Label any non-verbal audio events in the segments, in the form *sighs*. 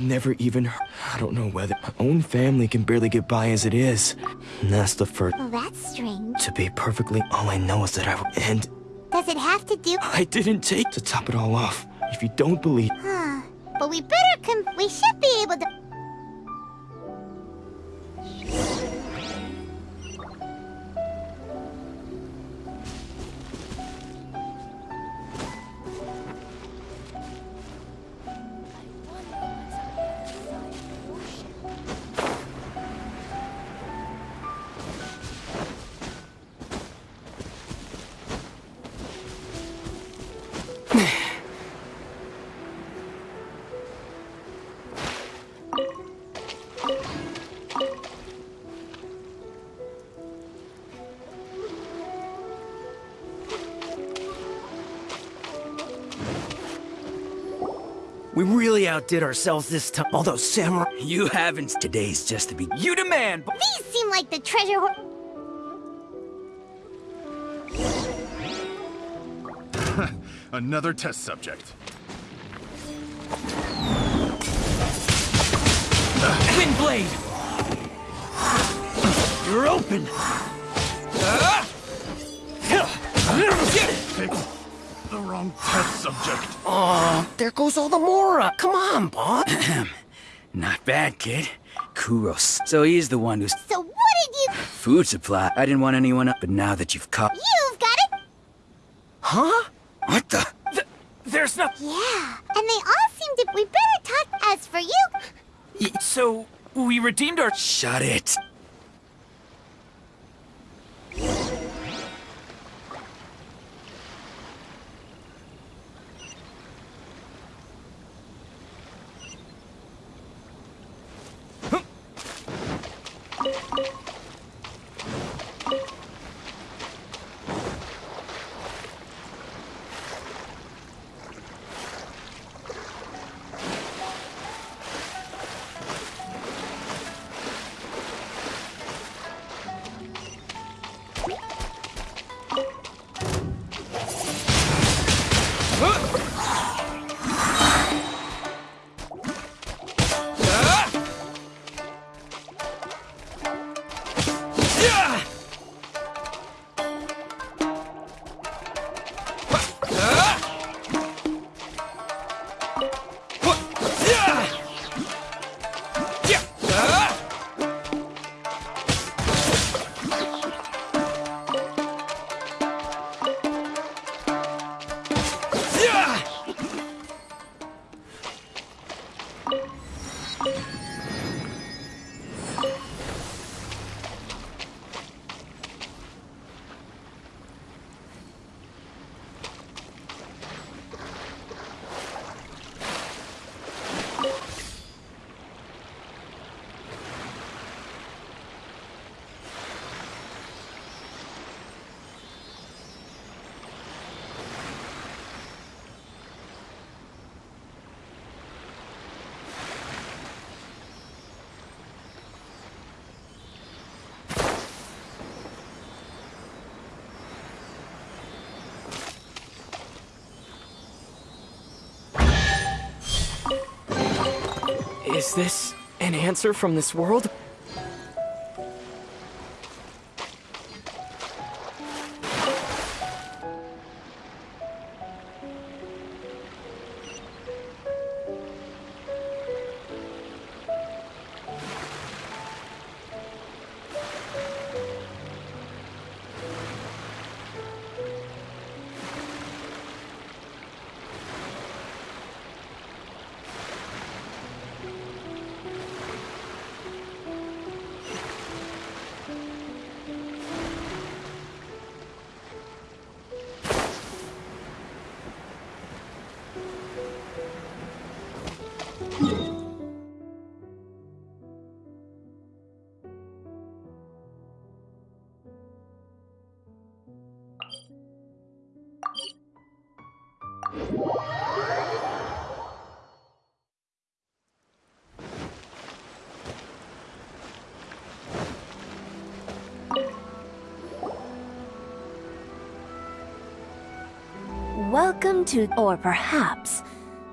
Never even heard. I don't know whether my own family can barely get by as it is. And that's the first. Well, that's strange. To be perfectly, all I know is that I will end. Does it have to do... I didn't take to top it all off. If you don't believe, Huh. But we better com- We should be able to... outdid ourselves this time. Although Samurai, You haven't. Today's just the beginning. You demand. but- These seem like the treasure ho- *laughs* Another test subject. Windblade. You're open. Ah! Wrong test subject. oh, there goes all the Mora. Come on, Bob. Not bad, kid. Kuros. So he's the one who's So what did you... food supply. I didn't want anyone up, but now that you've caught. You've got it? huh? What the? There's not. Yeah. And they all seem to... We better talk... As for you... So, we redeemed our. Shut it. Is this an answer from this world? Welcome to, or perhaps,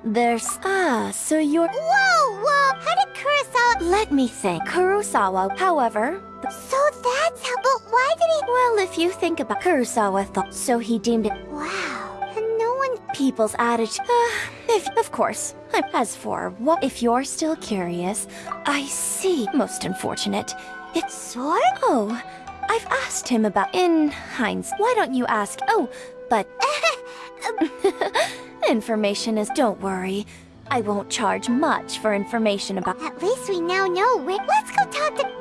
There's. Ah, so you're. Whoa, whoa! How did Kurosawa... Let me think. Kurosawa, however. So that's how... But why did he... Well, if you think about Kurosawa thought, so he deemed it Wow. And no one... people's attitude. Uh, if, of course. I as for what, if you're still curious, I see. Most unfortunate. It's Sword? oh, I've asked him about. In hindsight, why don't you ask? Oh, but information is. Don't worry, I won't charge much for information about. At least we now know where... Let's go talk to...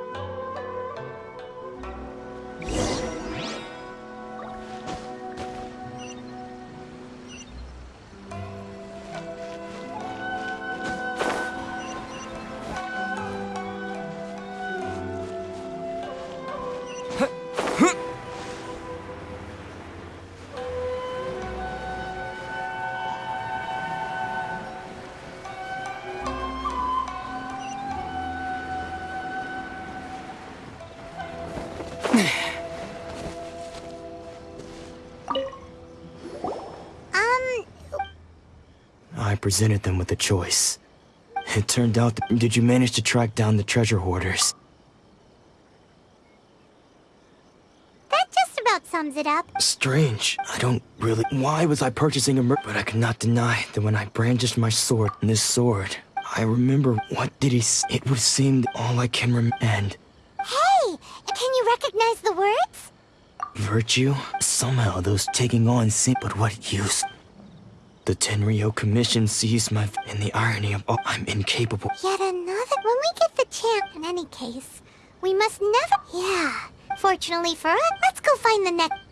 I presented them with a choice. It turned out that, did you manage to track down the treasure hoarders? That just about sums it up. Strange. I don't really. Why was I purchasing a mer? But I could not deny that when I brandished my sword, this sword, I remember what did he? s- It would seem all I can rem and Hey! Can you recognize the words? virtue. Somehow those taking on seem. But what use? The Tenryou Commission sees my and the irony of all. I'm incapable. Yet another... When we get the chance, in any case, we must never... Yeah. Fortunately for us, let's go find the next...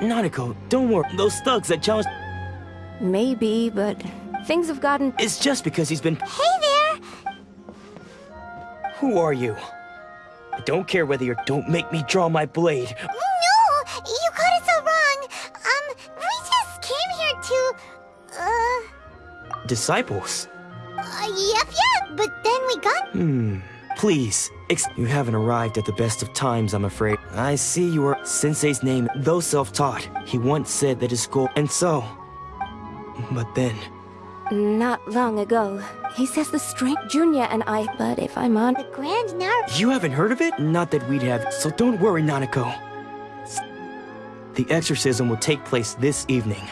Nanako, don't worry. Those thugs that challenged. Maybe, but things have gotten. It's just because he's been. Hey there! Who are you? I don't care whether you're. Don't make me draw my blade. No! You got it so wrong! Um, we just came here to... Uh... Disciples. uh yep, yep, but then we got... Hmm. Please. Ex- you haven't arrived at the best of times, I'm afraid. I see you are Sensei's name, though self-taught. He once said that his goal, and so. But then, Not long ago. He says the strength Junya and I. But if I'm on. The Grand Nar... you haven't heard of it? Not that we'd have. So don't worry, Nanako. The exorcism will take place this evening.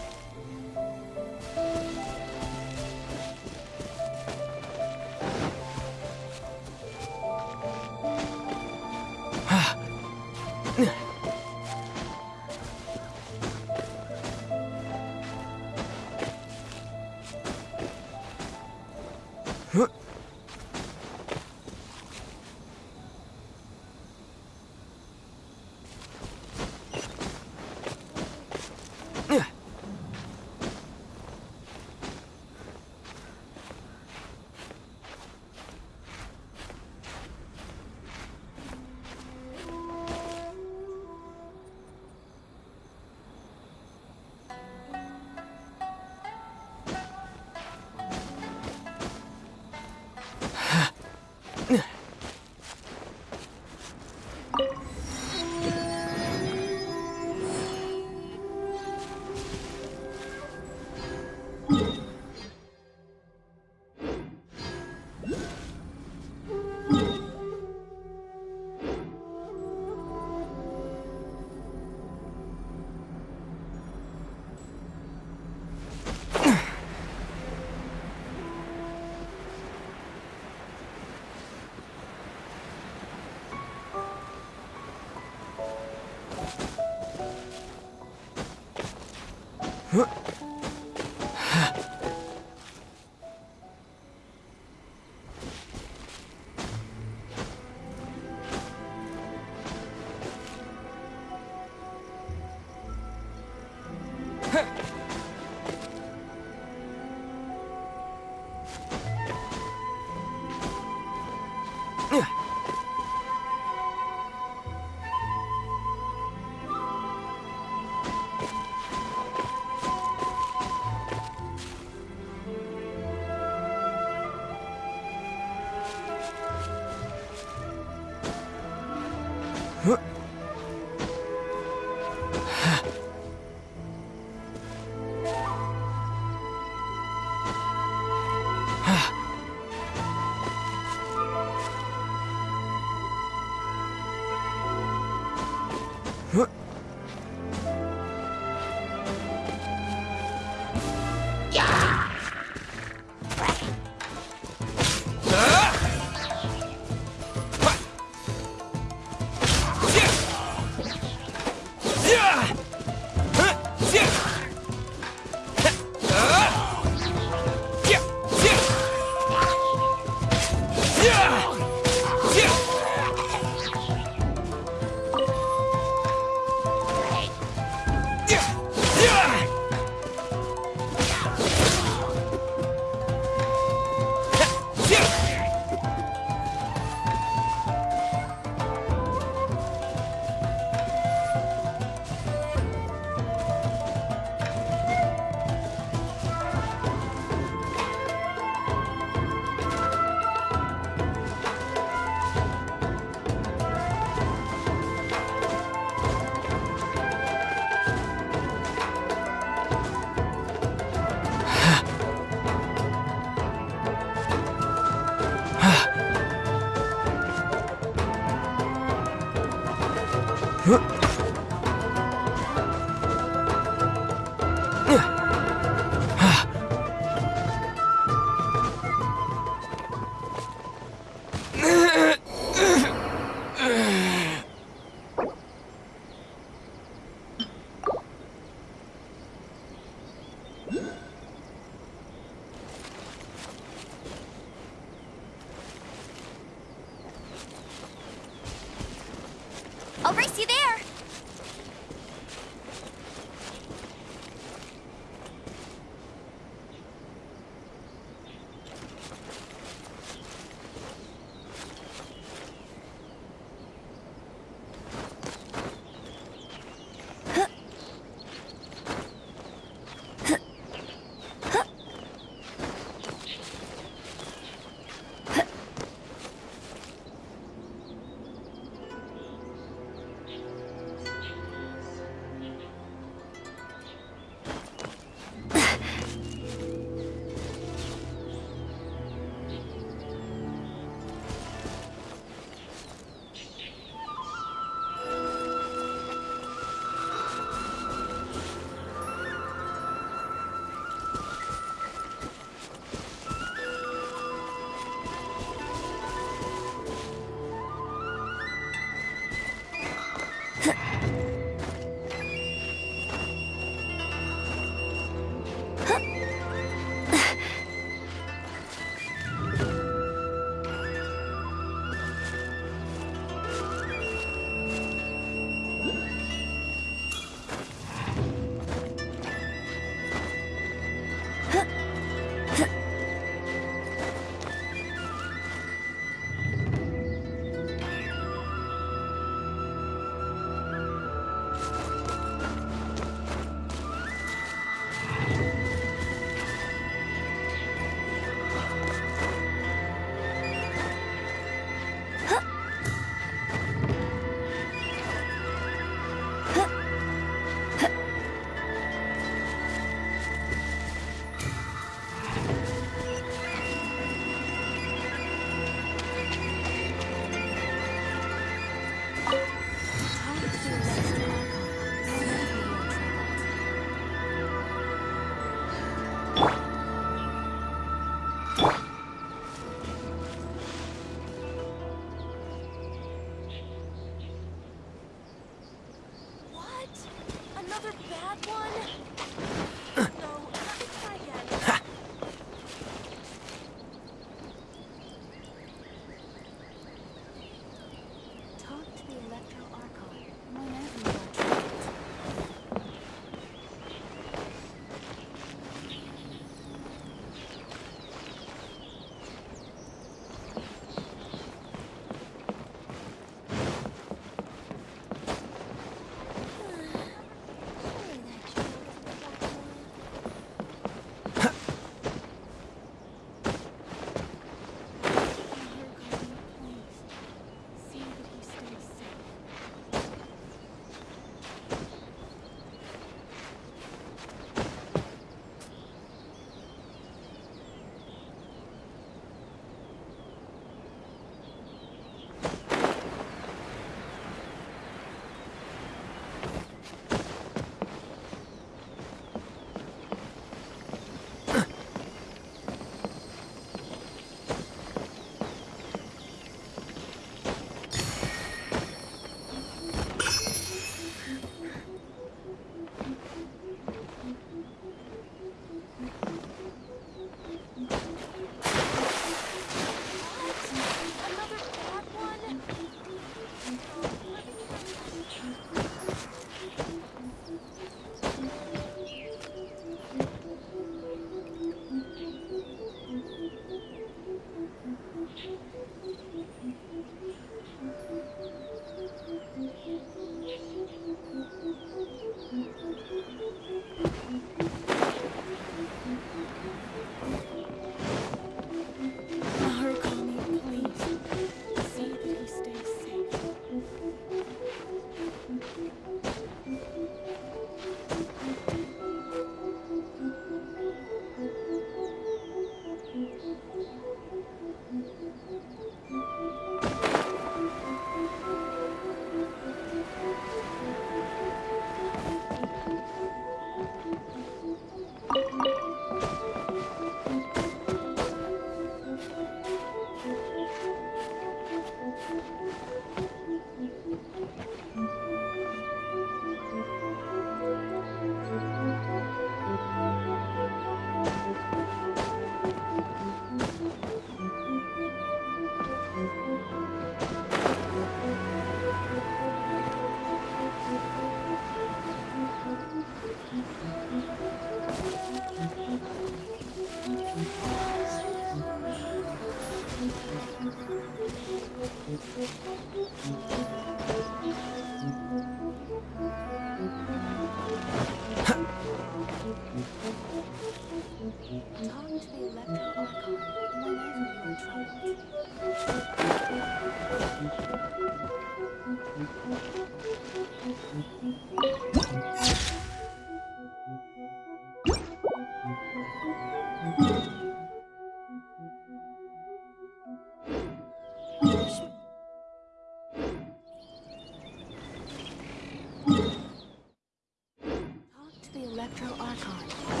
Electro Archon.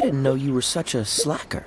I didn't know you were such a slacker.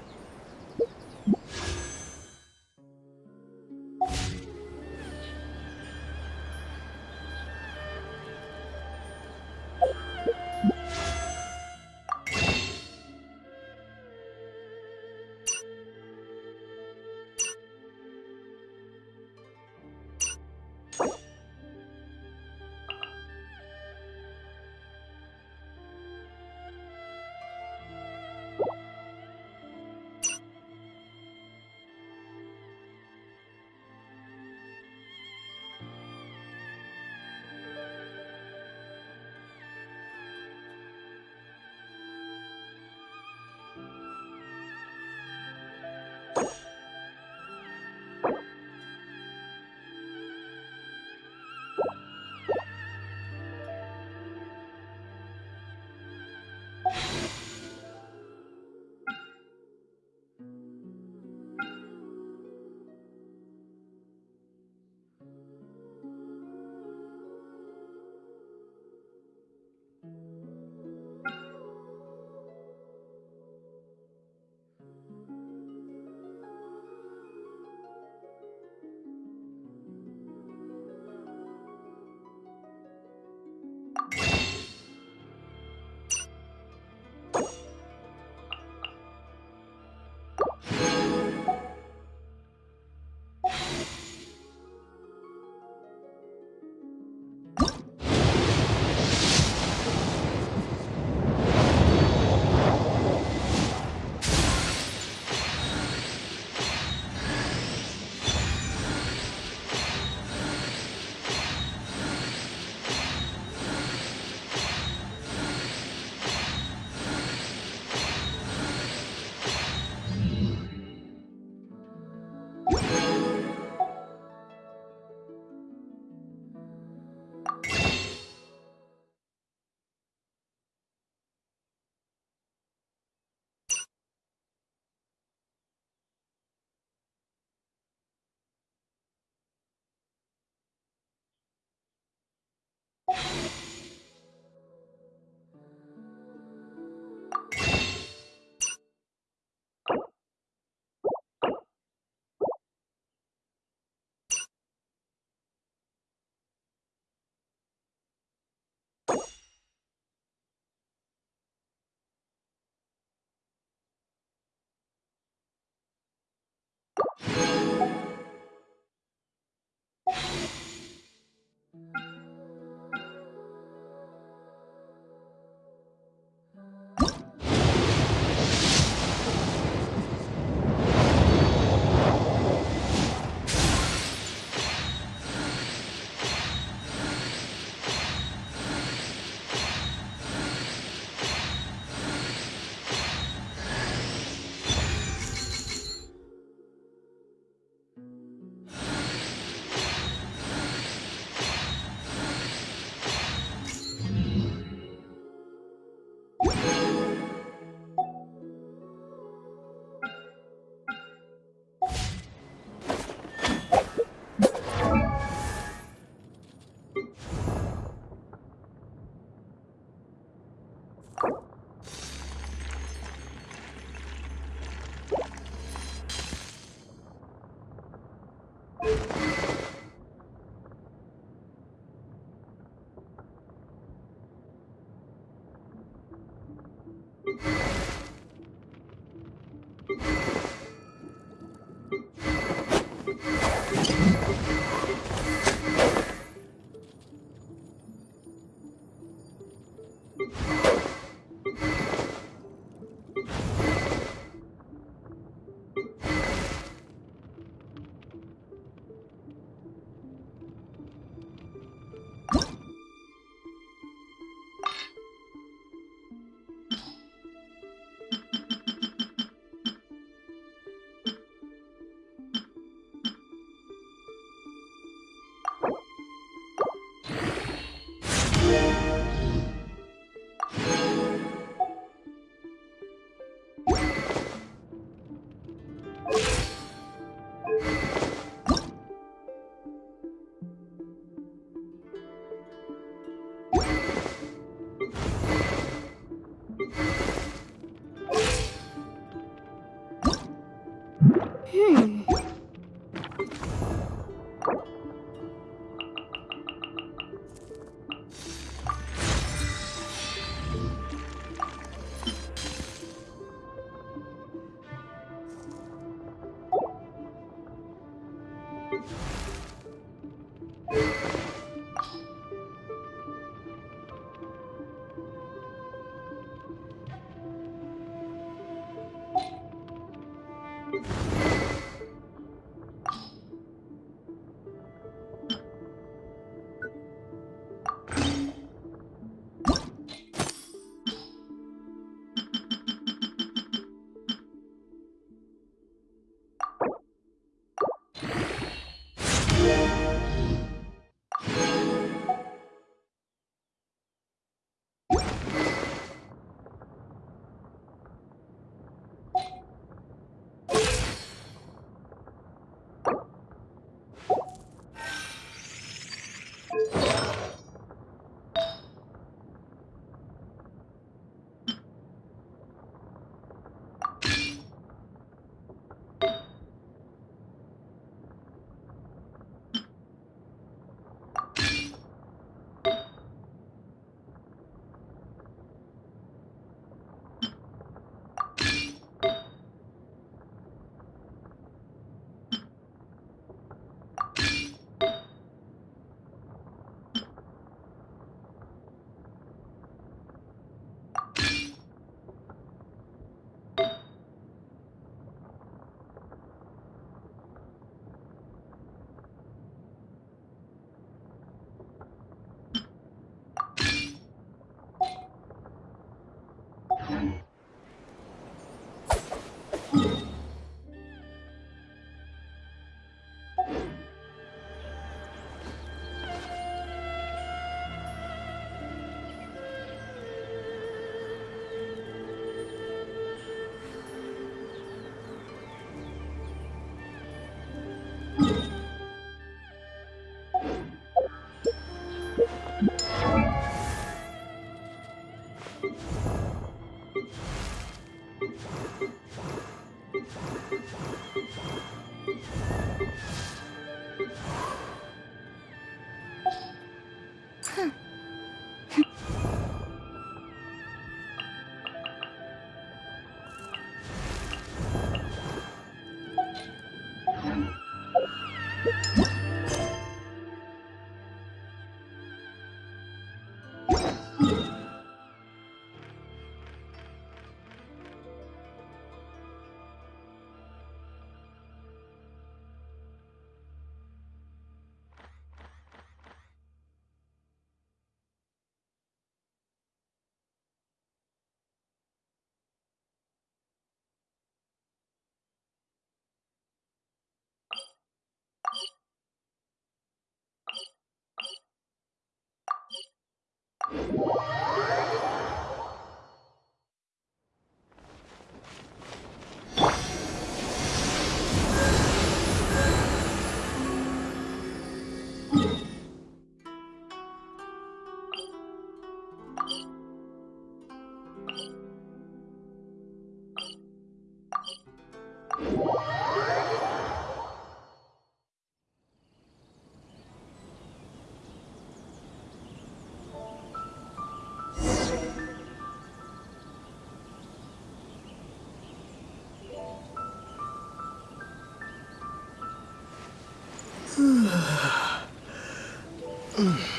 Barry! *clears throat*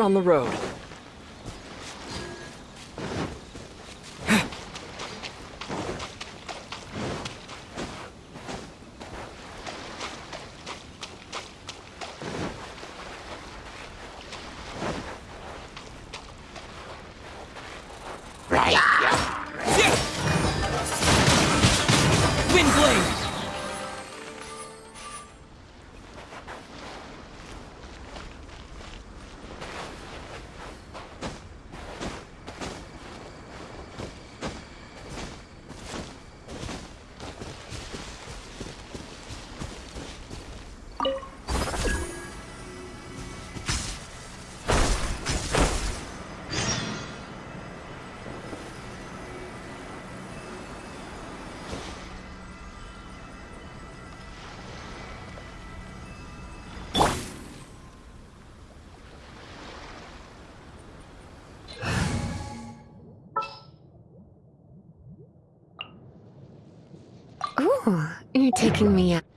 On the road. You're taking me out.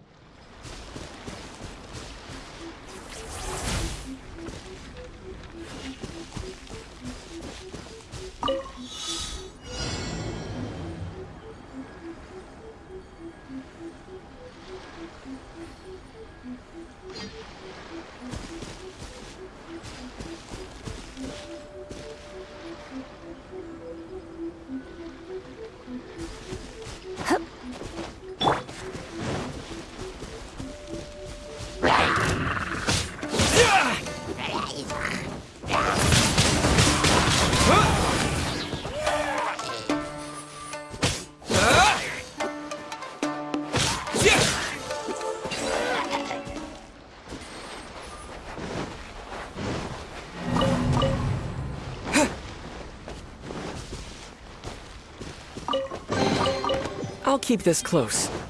Keep this close.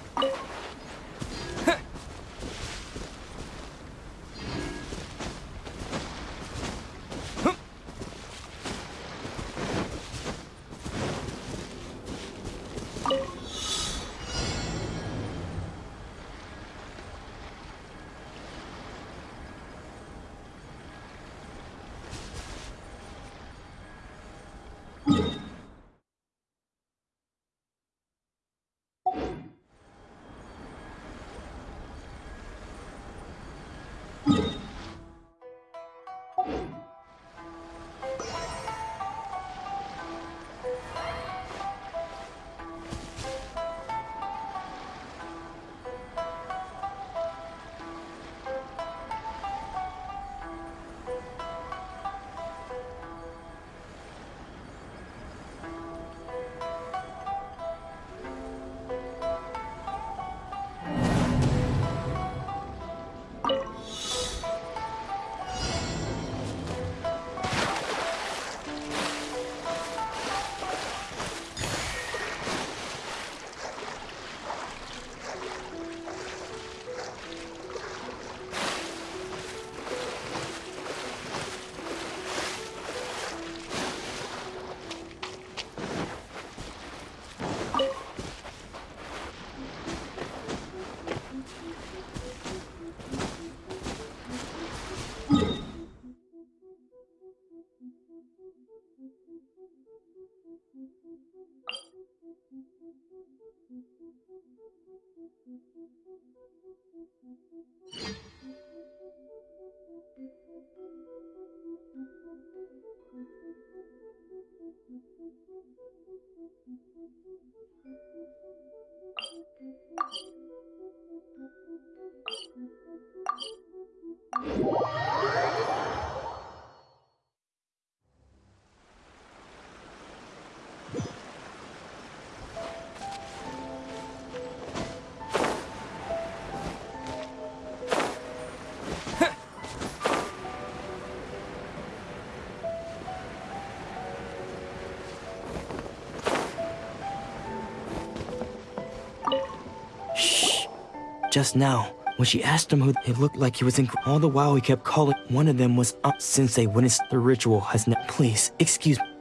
Just now, when she asked him who it looked like he was in. All the while, he kept calling. One of them was up since they witnessed the ritual has not. Please, excuse me.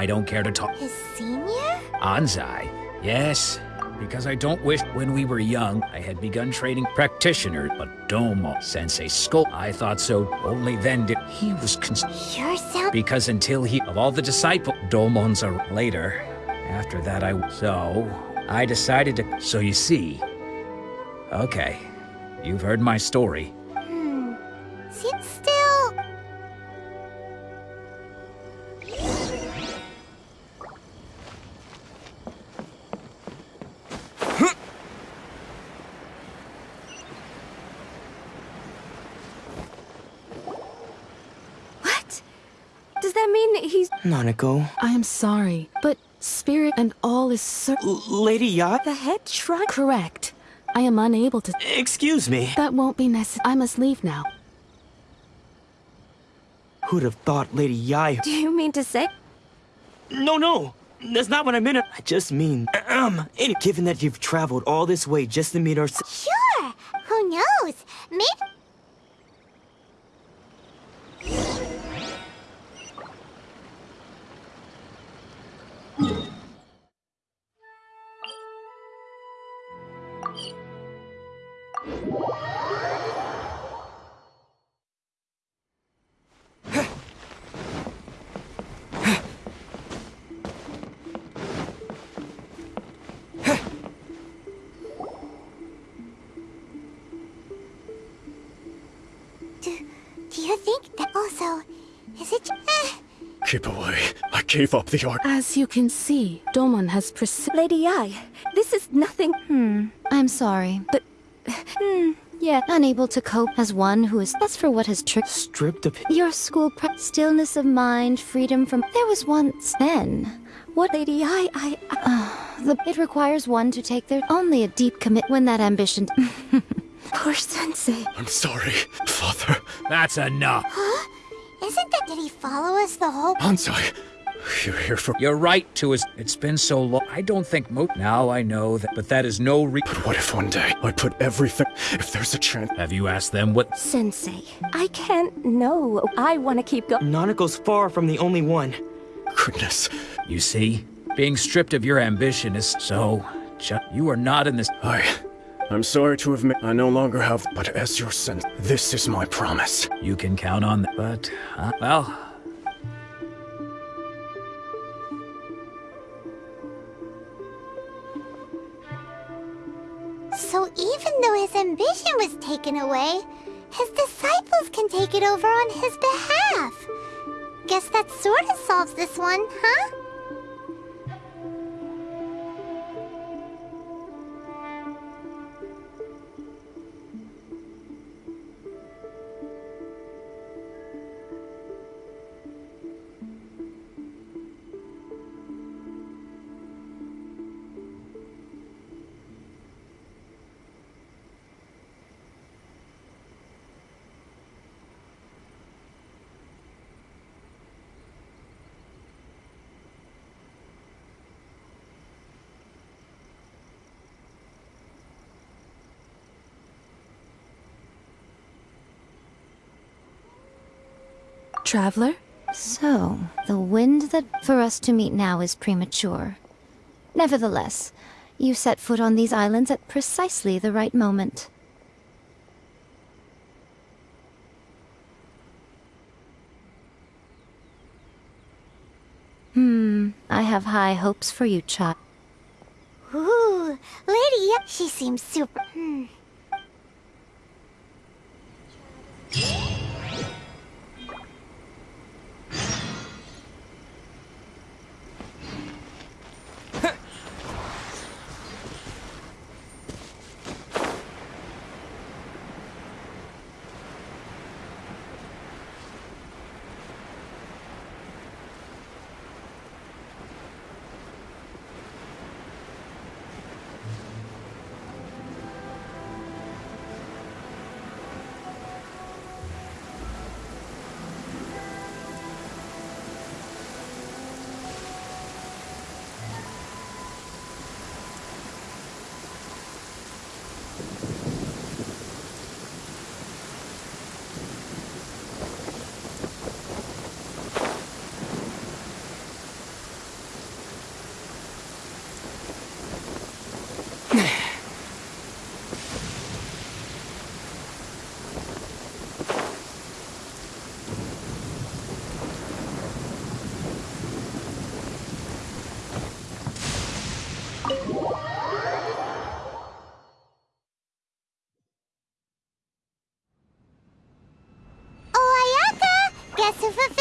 I don't care to talk. His senior? Anzai. Yes. Because I don't wish when we were young I had begun training practitioner, but Domo Sensei Skull. I thought so. Only then did he was cons- Sure sound- because until he of all the disciple Domons are later. After that I so I decided to so you see. Okay. You've heard my story. He's. Nanako, I am sorry, but spirit and all is cer- L- Lady Yacht, The head shrug. Correct. I am unable to. excuse me. That won't be necessary. I must leave now. Who'd have thought Lady Yai? Do you mean to say. No, no, that's not what I meant. I just mean, um, any- given that you've traveled all this way just to meet our. Sure! Who knows? Maybe... gave up the art. As you can see, Domon has persi- Lady Ai, this is nothing. Hmm. I'm sorry, but. Hmm. Yeah, unable to cope as one who is. That's for what has tricked. Stripped of. Your school pre- stillness of mind, freedom from. There was once then. What Lady Ai, I. I the it requires one to take their only a deep commit when that ambition. *laughs* poor sensei. I'm sorry, Father. That's enough. huh? Isn't that... Did he follow us the whole... Anzai, you're here for. You're right to us. It's been so long. I don't think mo- now I know that, but that is no re- But what if one day I put everything. If there's a chance. Have you asked them what? Sensei, I can't. know. I want to keep going. Nanako's far from the only one. Goodness. You see, being stripped of your ambition is so. Ju- you are not in this. I. I'm sorry to admit I no longer have. But as your son, this is my promise. You can count on that. But, uh, well, though his ambition was taken away, his disciples can take it over on his behalf. Guess that sort of solves this one, huh? Traveler? So, the wind that for us to meet now is premature. Nevertheless, you set foot on these islands at precisely the right moment. Hmm, I have high hopes for you, child. Ooh, Lady, she seems super. Hmm. That's a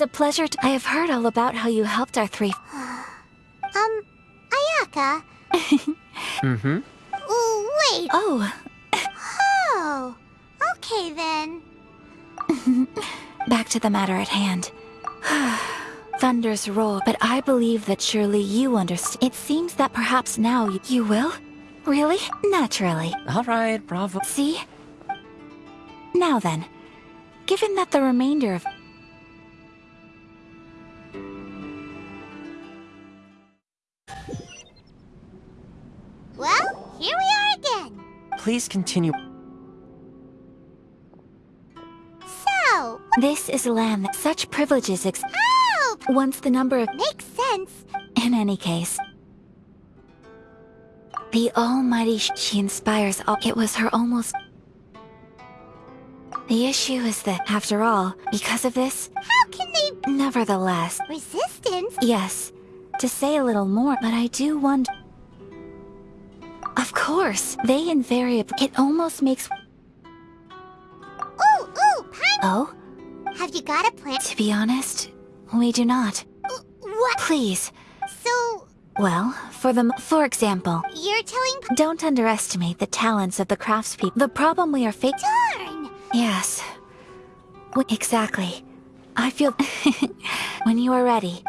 It is a pleasure to- I have heard all about how you helped our three- *sighs* Um, Ayaka? *laughs* Mm-hmm. Ooh, wait. Oh, Oh. Okay then. *laughs* back to the matter at hand. *sighs* Thunders roll, but I believe that surely you understand. It seems that perhaps now you, you will? Really? Naturally. All right, bravo. See? Now then, given that the remainder of Please continue. So, this is a land that such privileges ex- oh, once the number of makes sense. in any case. The Almighty sh- she inspires all. It was her almost. The issue is that, after all, because of this, How can they nevertheless, resistance? yes, to say a little more, but I do wonder. Of course, they invariably. It almost makes. Ooh, ooh, Pine. Oh, Have you got a plan? to be honest, we do not. What? Please. So, Well, for the. For example, you're telling P- don't underestimate the talents of the craftspeople. The problem we are facing. Darn. Yes. W- exactly. I feel. *laughs* when you are ready.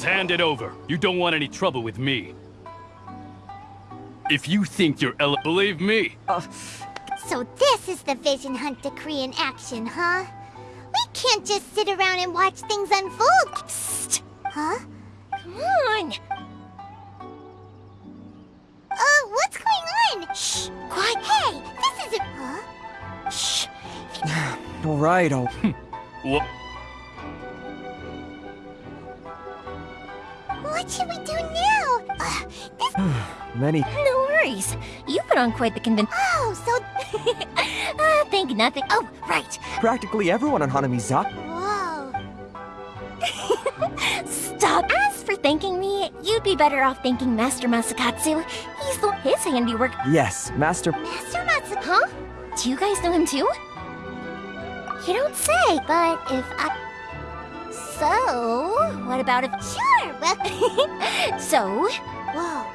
Just hand it over. You don't want any trouble with me. If you think you're ele- believe me, So this is the Vision Hunt decree in action, huh? We can't just sit around and watch things unfold. Psst. Huh? Come on. Uh, what's going on? Shh. Quiet. Hey, this isn't. Huh? Shh. *sighs* All right, oh. *laughs* what? What should we do now? Uh, this. *sighs* Many. No worries. You put on quite the convince. Oh, so. *laughs* uh, think nothing. Oh, right. Practically everyone on Hanamizaka. Whoa. *laughs* Stop! As for thanking me, you'd be better off thanking Master Masakatsu. He's the his handiwork. Yes, Master. Master Matsu. Huh? Do you guys know him too? You don't say, but if I. So, what about if. Sure. Well. so, Whoa.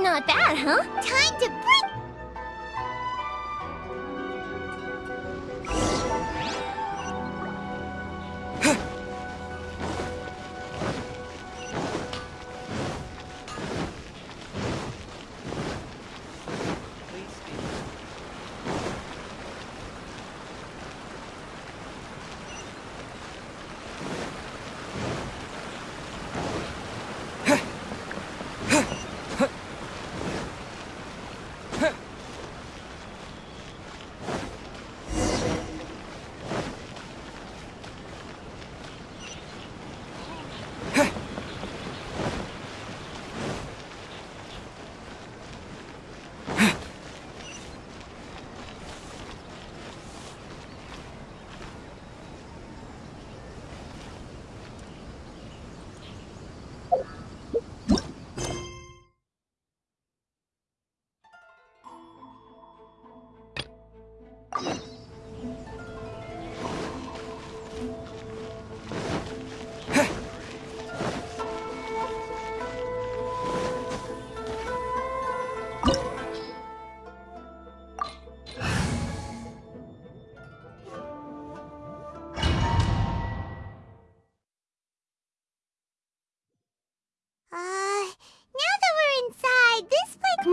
Not bad, huh? Time to bring.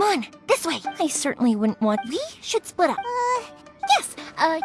Come on, this way. I certainly wouldn't want. We should split up. Uh, Yes, uh.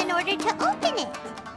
In order to open it.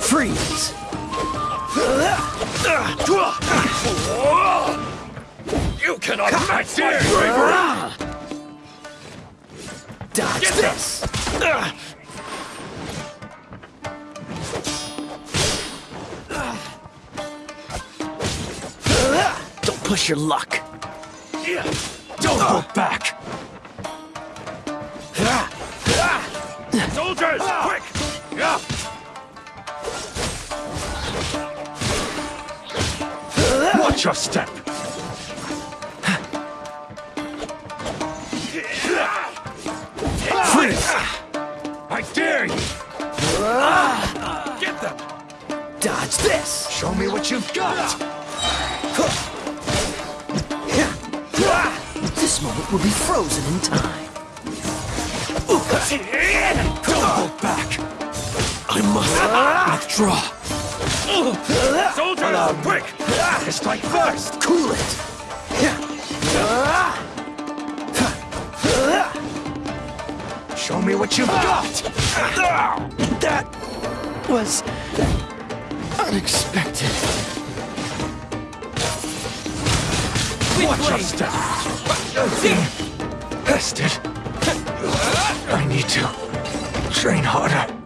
Freeze. You cannot match my bravery! Ah. Dodge Get this. Don't push your luck. Don't ah. hold back. Ah. Soldiers, quick! Watch your step. Freeze. I dare you! Get them! Dodge this. Show me what you've got. This moment will be frozen in time. Don't hold back. I must withdraw. Soldiers, quick! Strike first. Cool it. Show me what you've got! That was unexpected. Watch your step! Bested! I need to train harder.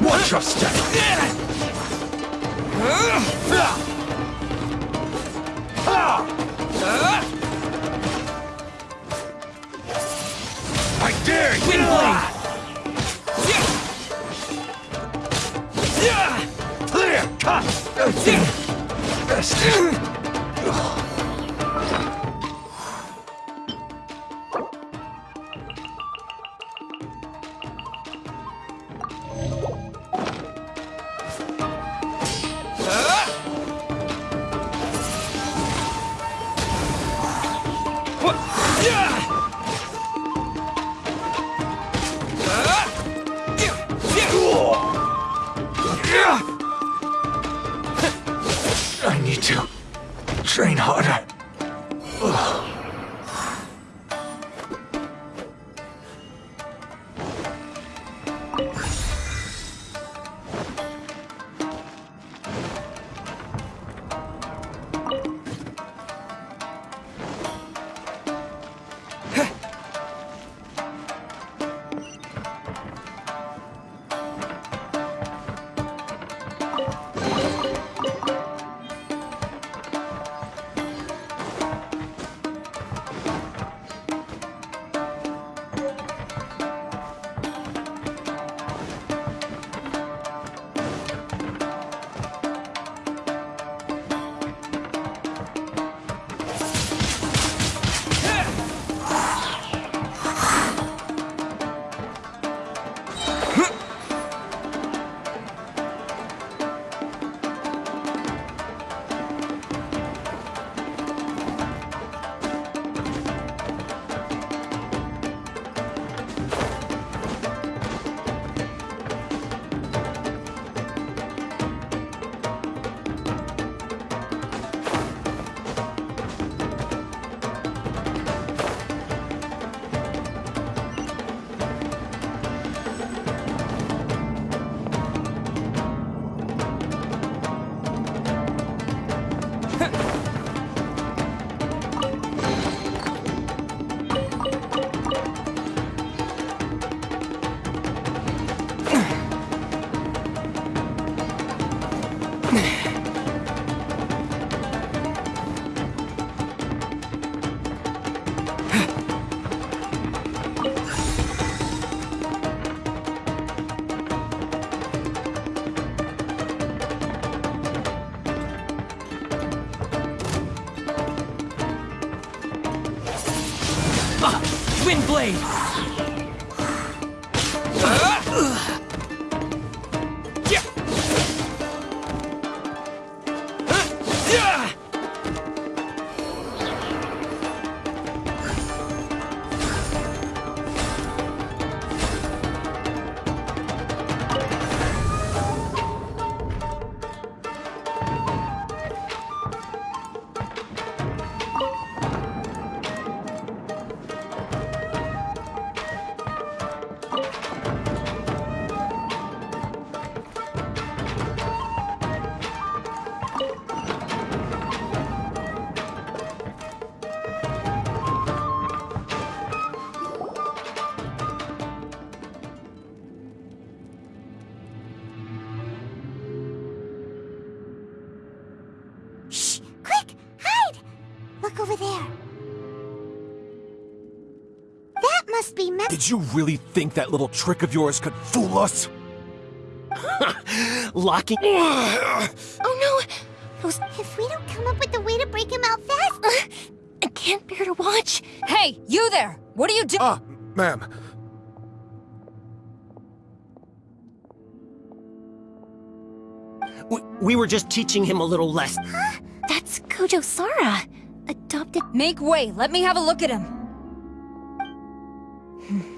Watch your step. I dare you. Wind blade. Clear cut. Best. You really think that little trick of yours could fool us? *laughs* Locking. Oh no! If we don't come up with a way to break him out fast. I can't bear to watch. Hey, you there! What are you doing? Ah, ma'am. We, we were just teaching him a little less. That's Kujou Sara. Adopted. Make way, let me have a look at him. *laughs*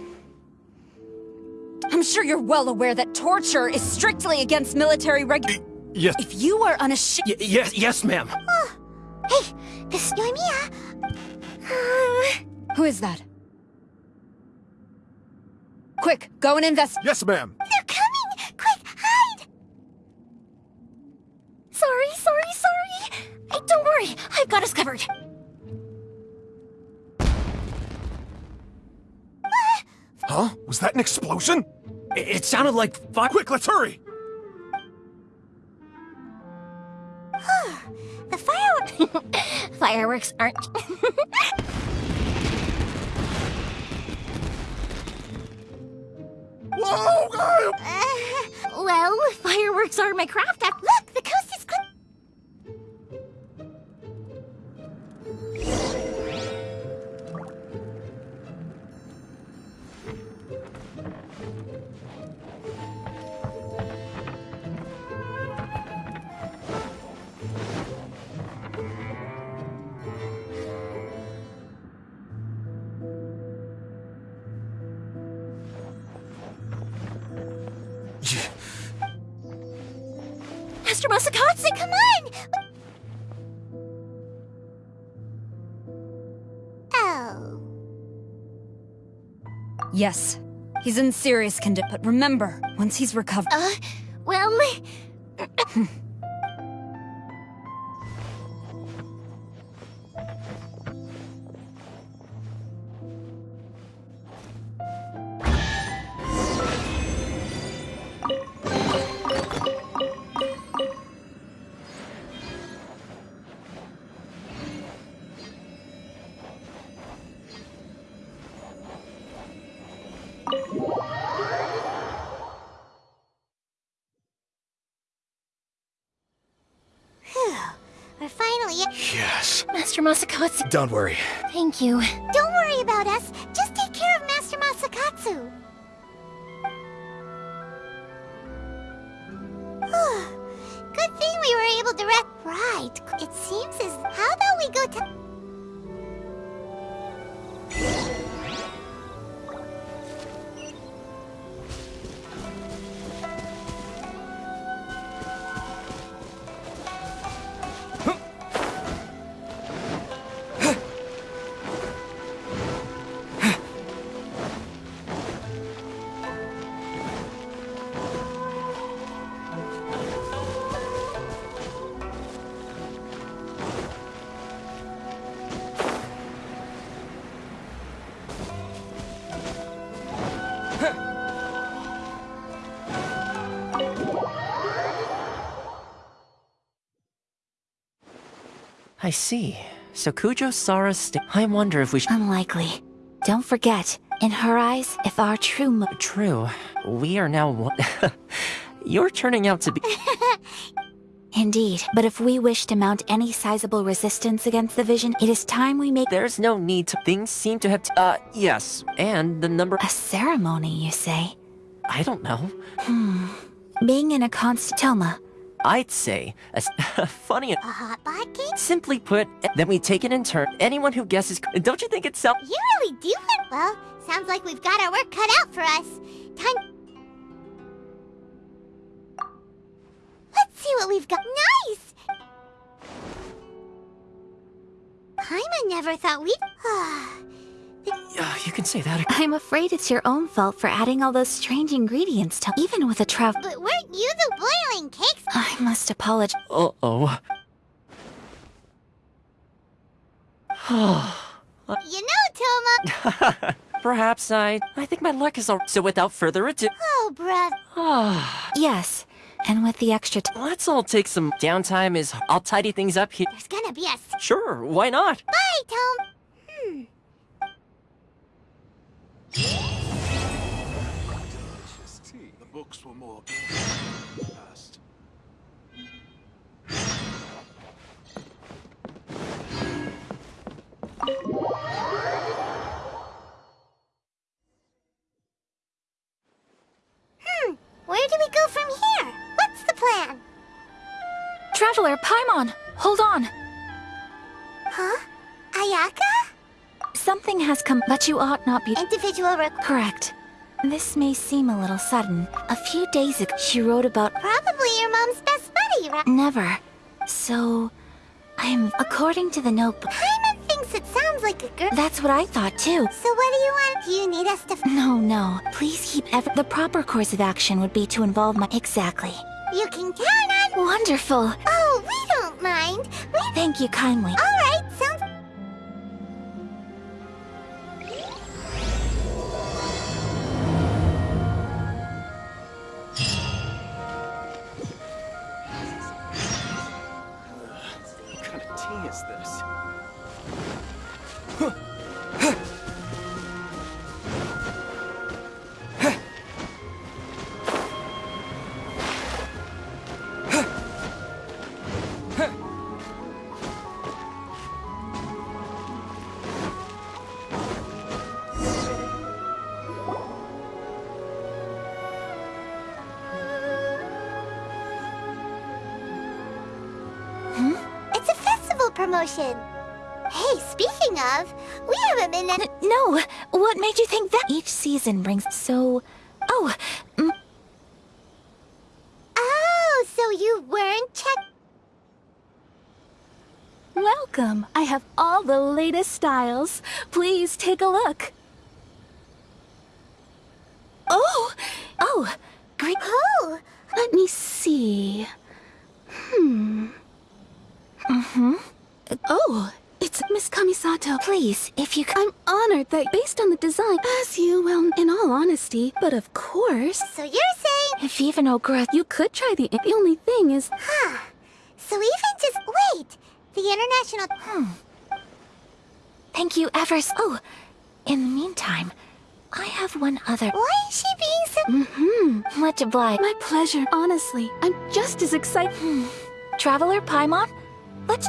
I'm sure you're well aware that torture is strictly against military reg- Yes. If you are unashamed- Y yes, yes, ma'am. Oh, hey, this is Yoimiya. Uh, um. Who is that? Quick, go and invest- Yes, ma'am. They're coming! Quick, hide! Sorry, sorry, sorry. Hey, don't worry. I've got us covered. Huh? Was that an explosion? It, it sounded like fire. Quick, let's hurry! *sighs* The fireworks. *laughs* Fireworks aren't. *laughs* Whoa! Uh, well, fireworks are my craft. Look, the coast is clear. Yes, he's in serious condition, but remember, once he's recovered- Uh, well. Yes. Master Masakatsu, Don't worry. thank you. Don't worry about us. Just I see. So Kujou Sara's sta- I wonder if we should- Unlikely. Don't forget, in her eyes, if our true mo- True. We are now one- *laughs* You're turning out to be- *laughs* Indeed, but if we wish to mount any sizable resistance against the vision, it is time we make- There's no need to- Things seem to have- Uh, yes. And the number- A ceremony, you say? I don't know. Hmm. Being in a constant- Thoma, I'd say a, *laughs* funny. A hot pot? Simply put, then we take it in turn. Anyone who guesses, don't you think it's self? You really do it? Well, sounds like we've got our work cut out for us. Time... Let's see what we've got. Nice! Paimon never thought we'd... Ah. Uh, you can say that. I'm afraid it's your own fault for adding all those strange ingredients to- Even with a travel- but weren't you the boiling cakes? I must apologize. Uh-oh. *sighs* You know, Thoma... *laughs* Perhaps I... I think my luck is all... So without further ado... Oh, bruh. *sighs* yes, and with the extra t- Let's all take some downtime is... I'll tidy things up here. There's gonna be a... Sure, why not? Bye, Tom. Hmm. The books were more past. Hmm. Where do we go from here? What's the plan? Traveler, Paimon, hold on. Huh? Ayaka? Something has come, but you ought not be- Individual Correct. This may seem a little sudden. A few days ago, she wrote about- Probably your mom's best buddy, right? Never. So, I'm- According to the notebook- Paimon thinks it sounds like a girl. That's what I thought too. So what do you want? Do you need us to... No, no. Please keep ever- The proper course of action would be to involve my- Exactly. You can count on... Wonderful. Oh, we don't mind. We... Thank you kindly. Alright, sounds... What Each season brings so... Oh, mm, Oh, so you weren't check... Welcome. I have all the latest styles. Please take a look. Oh! oh, great. Oh! Let me see. Hmm. Mm-hmm. Oh, it's Miss Kamisato. Please, if you I'm honored that based on the design, as you, well, in all honesty, but of course, So you're saying... If even Ogura... you could try the, the only thing is, Huh. So even just... Wait! The international... Hmm. Thank you ever s- Oh, in the meantime, I have one other... Why is she being so... mm-hmm. Much obliged. My pleasure. Honestly, I'm just as excited. Hmm. Traveler Paimon? Let's...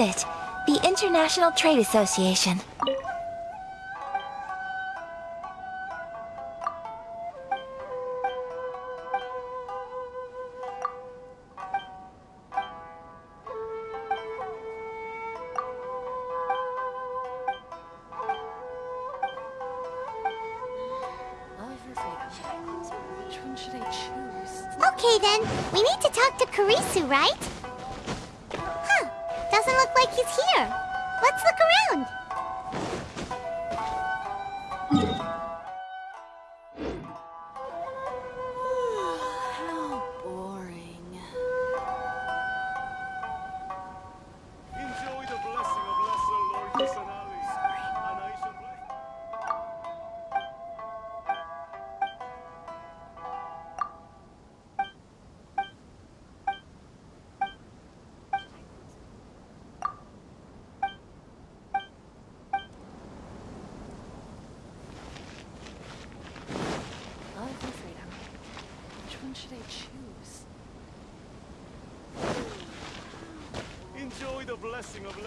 it. The International Trade Association. Okay then, we need to talk to Kurisu, right? He's here. Let's look around.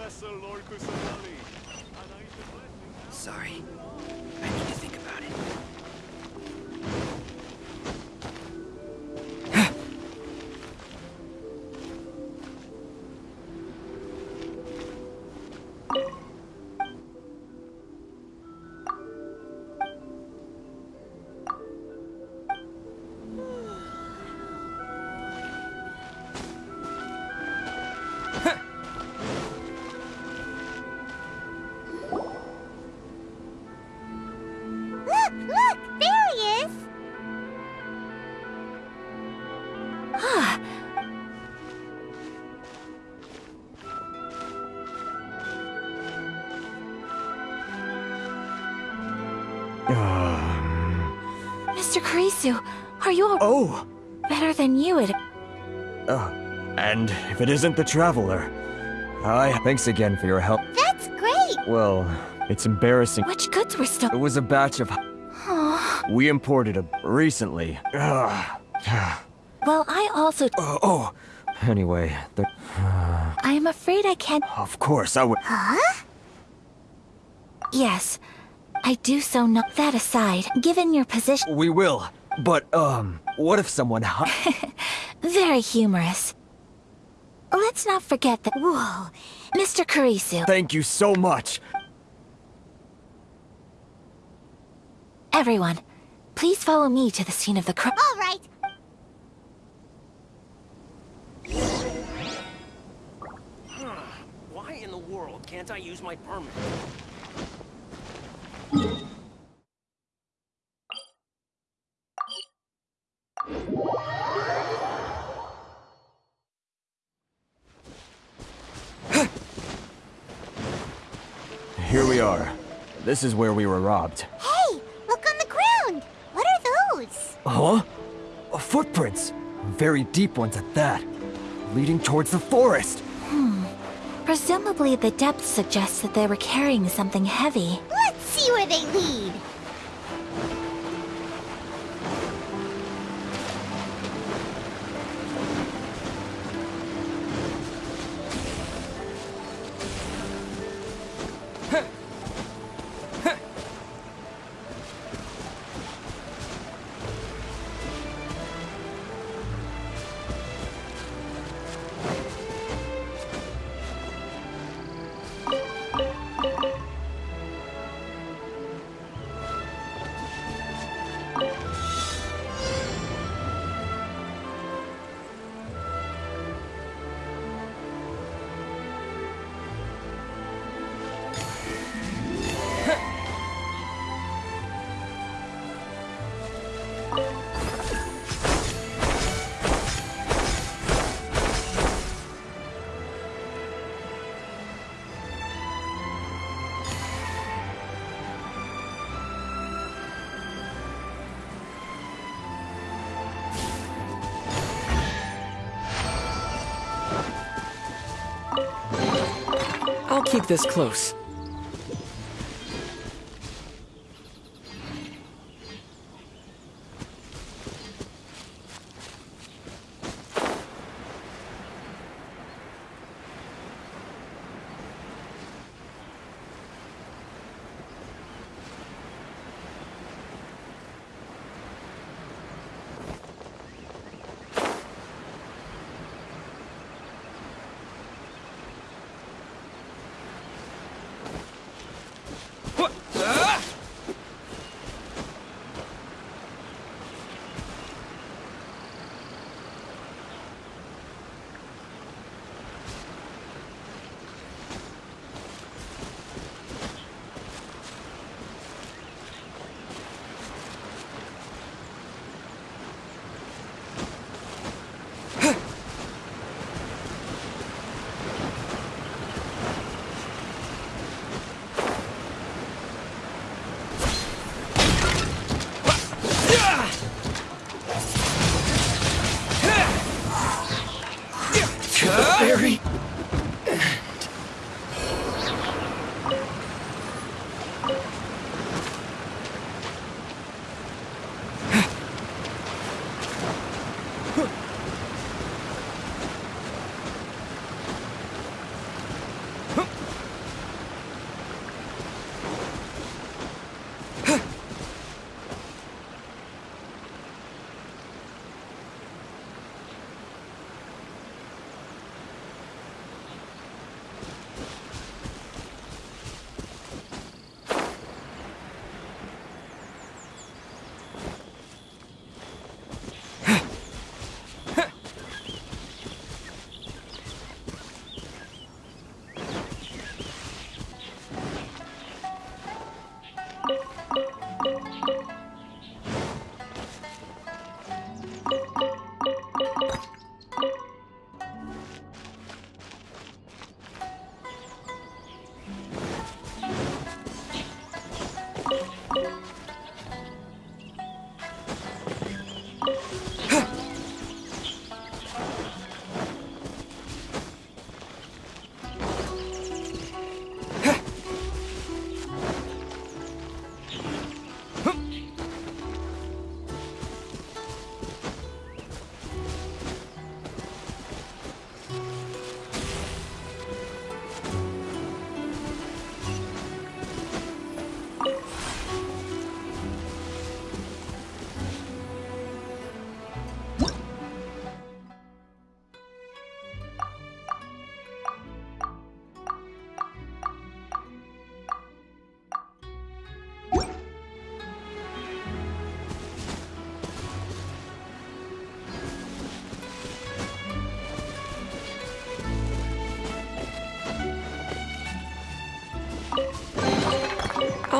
Blessing of Lesser Kurisu, are you a- Oh! better than you it... Uh, and if it isn't the Traveler, I thanks again for your help. That's great! Well, it's embarrassing. Which goods were still- It was a batch of... Aw. We imported a... recently. Ugh. Well, I also- oh, oh. Anyway, the... Uh, I am afraid I can't- Of course, I would... Huh? Yes. I do so not- That aside, given your position- We will. But, um, what if someone... hi- *laughs* Very humorous. Let's not forget that- Whoa. Mr. Kurisu. Thank you so much. Everyone, please follow me to the scene of the crime. All right. Why in the world can't I use my permit? Here we are. This is where we were robbed. Hey, look on the ground! What are those? Huh? Uh, Footprints. Very deep ones at that. Leading towards the forest. Hmm. Presumably the depth suggests that they were carrying something heavy. See where they lead. This close.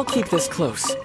Keep this close.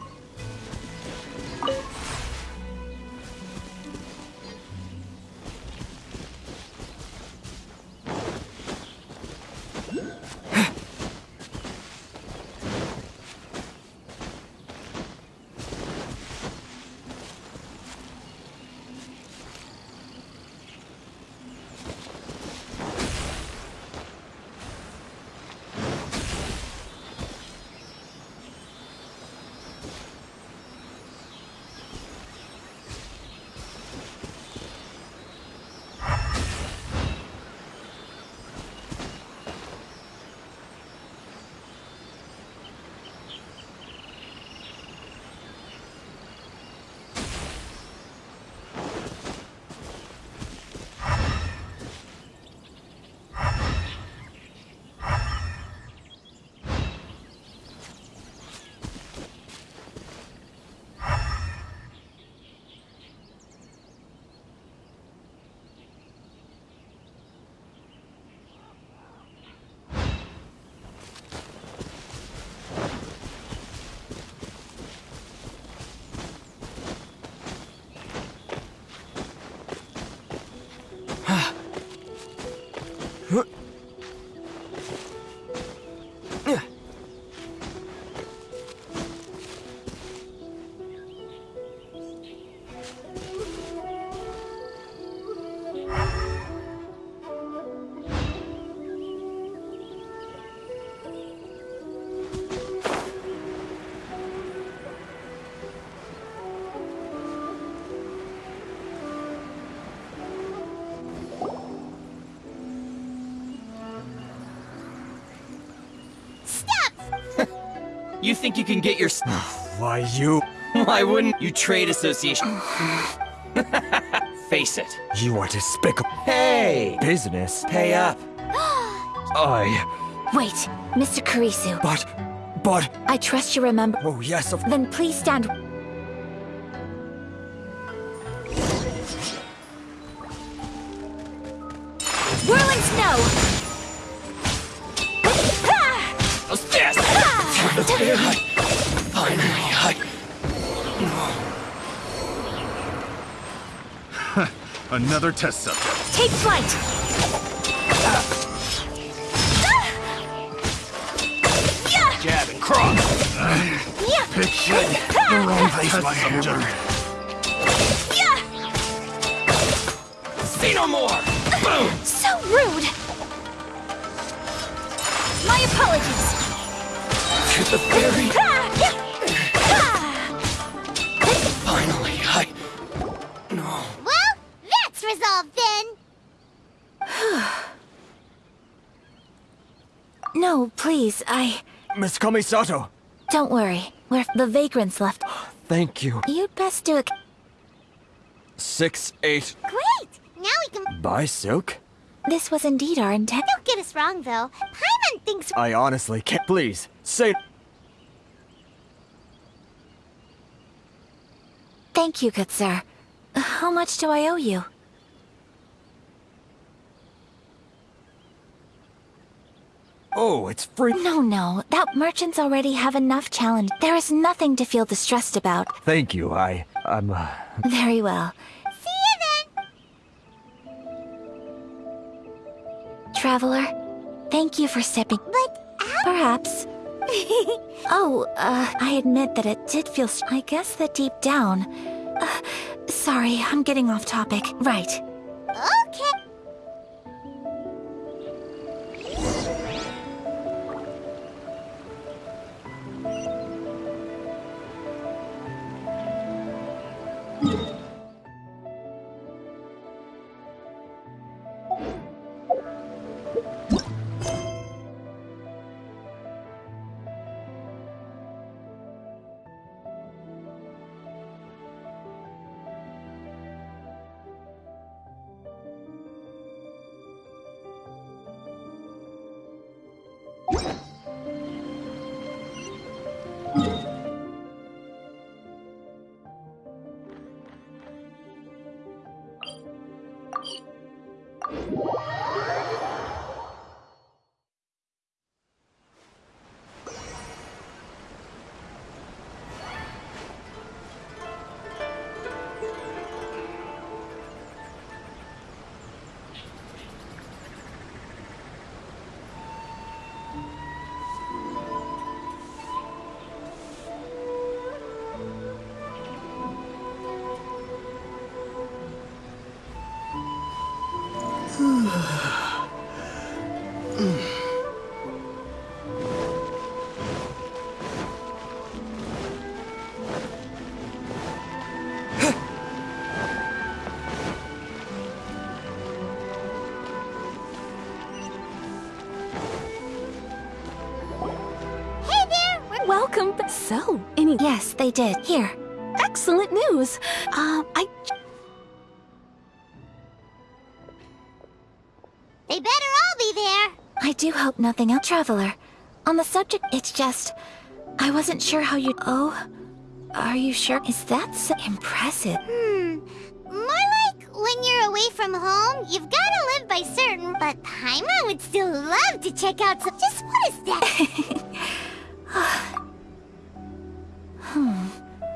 Think you can get your... *sighs* Why, you... *laughs* Why wouldn't you trade association? *laughs* Face it. You are despicable. Hey! Business. Pay up. *gasps* I... Wait, Mr. Kurisu. But... But... I trust you remember. Oh, yes, of... Then please stand. Another test subject. Take flight! Jab and cross. Picture the wrong place, my hammer. Miss Kamisato, Don't worry. We're... The vagrants left. thank you. You'd best do it. Six, eight. Great! Now we can... Buy silk? This was indeed our intent. Don't get us wrong, though. Paimon thinks... I honestly can't. Please, say. Thank you, good sir. How much do I owe you? Oh, it's free. No, no. That merchants already have enough challenge. There is nothing to feel distressed about. Thank you. I. I'm. Uh, Very well. See you then! Traveler, thank you for sipping. But how... Perhaps. *laughs* oh, uh, I admit that it did feel... I guess that deep down... Uh, sorry, I'm getting off topic. Right. Okay. So, any Yes, they did. Here. excellent news. Um, I They better all be there. I do hope nothing else. Traveler, on the subject, it's just... I wasn't sure how you... Oh? Are you sure? Is that so impressive? Hmm. More like when you're away from home, you've got to live by certain. But Paimon would still love to check out some. Just what is that? *laughs* *sighs* *sighs* *sighs*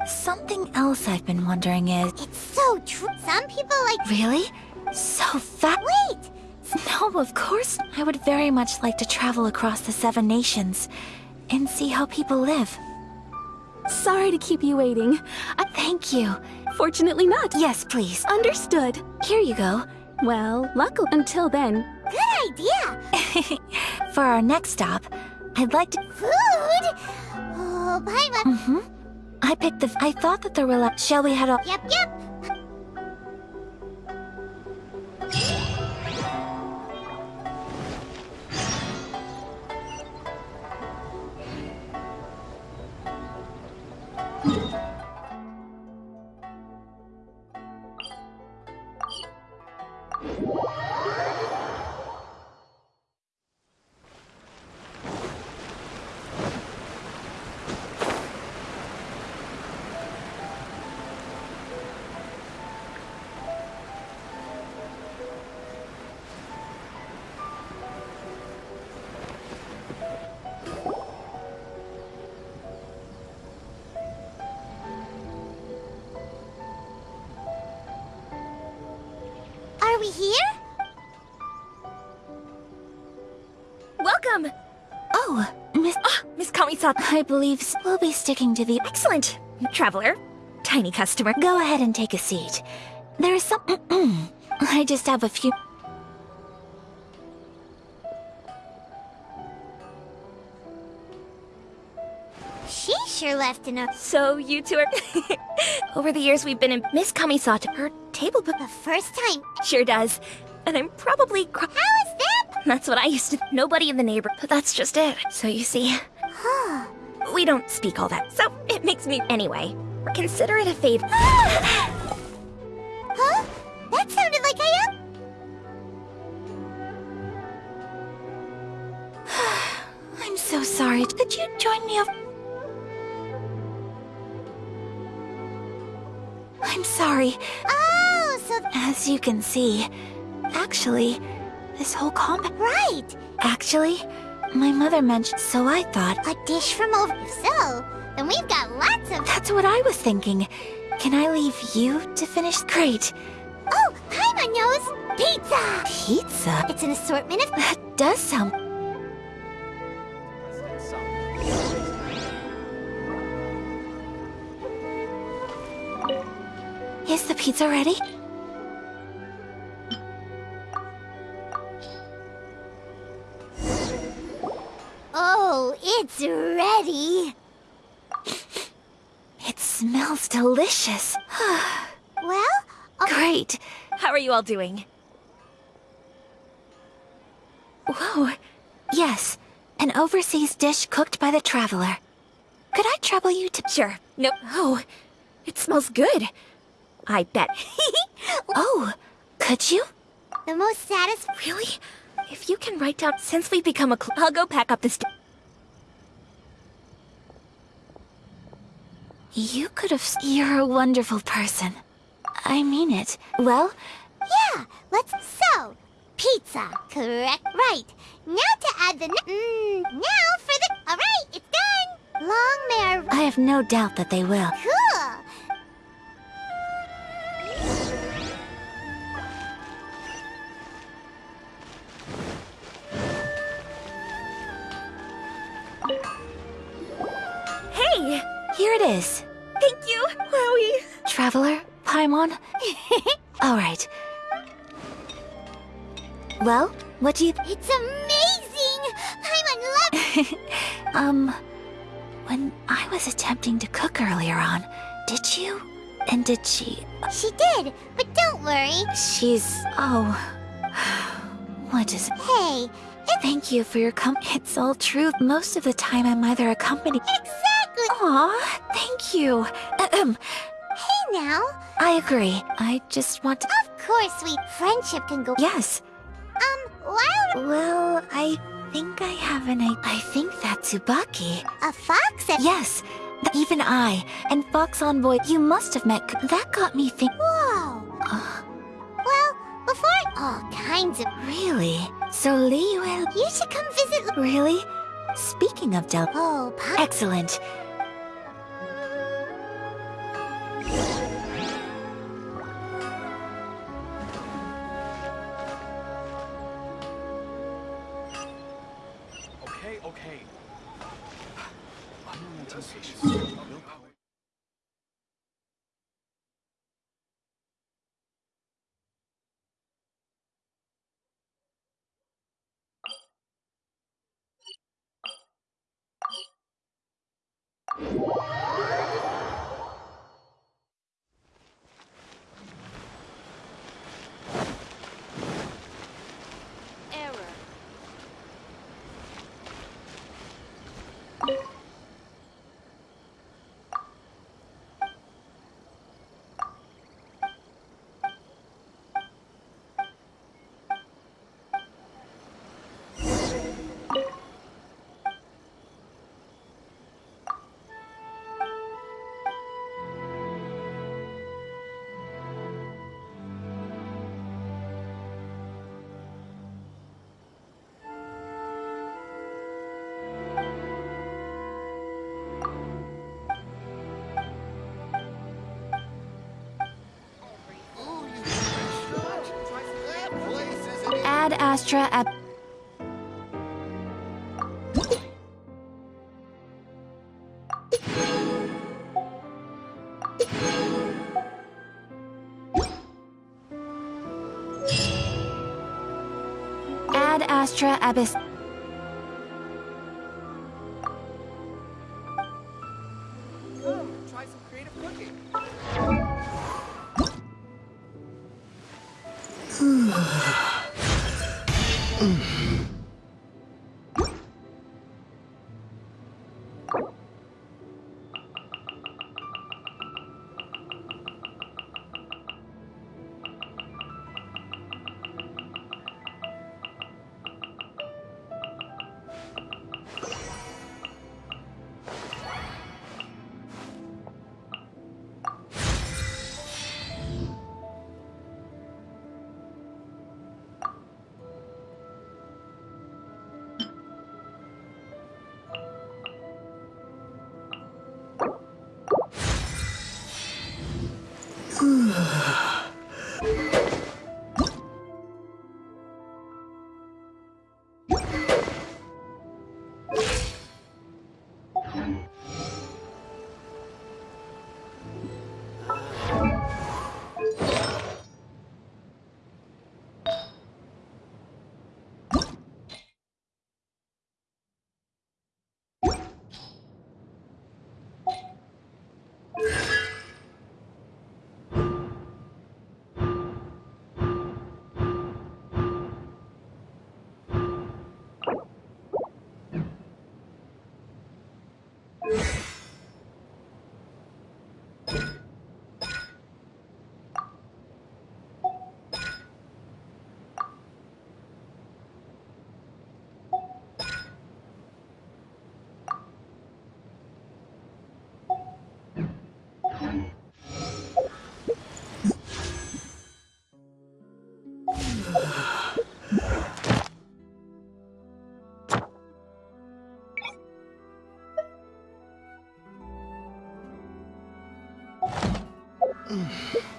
Hmm. Something else I've been wondering is... it's so true. Some people like. Really? So fat? Wait! No, of course. I would very much like to travel across the Seven Nations and see how people live. sorry to keep you waiting. I, Thank you. fortunately not. Yes, please. Understood. Here you go. Well, luckily until then. Good idea! *laughs* For our next stop, I'd like to... Food? Oh, Paimon. Mm-hmm. I picked the... I thought that there were. Shall we head off? Yep, yep. Welcome! Oh, Miss... Ah, Miss Kamisato. I believe we'll be sticking to the... Excellent! Traveler. Tiny customer. Go ahead and take a seat. There is some... *clears throat* I just have a few... She sure left enough. So you two are... *laughs* Over the years we've been in Miss Kamisato, her table book... The first time. Sure does. And I'm probably... How? That's what I used to... Nobody in the neighborhood, But that's just it. So you see... Huh. We don't speak all that, so it makes me... Anyway, consider it a favor. *gasps* huh? That sounded like I am... *sighs* I'm so sorry. Could you join me off? I'm sorry. Oh, so... As you can see, actually, this whole combat... Right! Actually, my mother mentioned, so I thought... A dish from over... If so, then we've got lots of... That's what I was thinking. Can I leave you to finish? Great. Oh, Paimon knows! Pizza! Pizza? It's an assortment of... That does sound... Is the pizza ready? Oh, it's ready! It smells delicious. *sighs* well, Great. How are you all doing? Whoa. Yes, an overseas dish cooked by the traveler. Could I trouble you to... Sure. No. Oh, it smells good. I bet. *laughs* *laughs* oh, could you? The most satis... Really? If you can write down... Since we've become a cl- I'll go pack up this... You could have... You're a wonderful person. I mean it. Well, Yeah, let's... So, pizza, correct? Right. Now to add the... Mmm, now for the... Alright, it's done! Long may our... I have no doubt that they will. Cool! Hey! Here it is. Thank you, Wowie. Traveler, Paimon. *laughs* All right. Well, what do you... It's amazing! Paimon love... *laughs* um, when I was attempting to cook earlier on, did you? And did she... She did, but don't worry. She's... Oh... What is... Hey, Thank you for your com... *laughs* It's all true. Most of the time I'm either accompanied... exactly! Aw, thank you. Ahem. Hey now! I agree. I just want to... Of course, sweet friendship can go... Yes. Um, while... Well, I think I have an idea. I think that's Tsubaki. A fox and... Yes, even I. And Fox Envoy, you must have met... That got me think... Whoa! Uh, Well, before... All kinds of... really? So Liyue... You should come visit... Really? Speaking of Del... Oh, Pa... Excellent. Ad Astra Ab... Ad Astra Abyss... Ugh. *clears throat*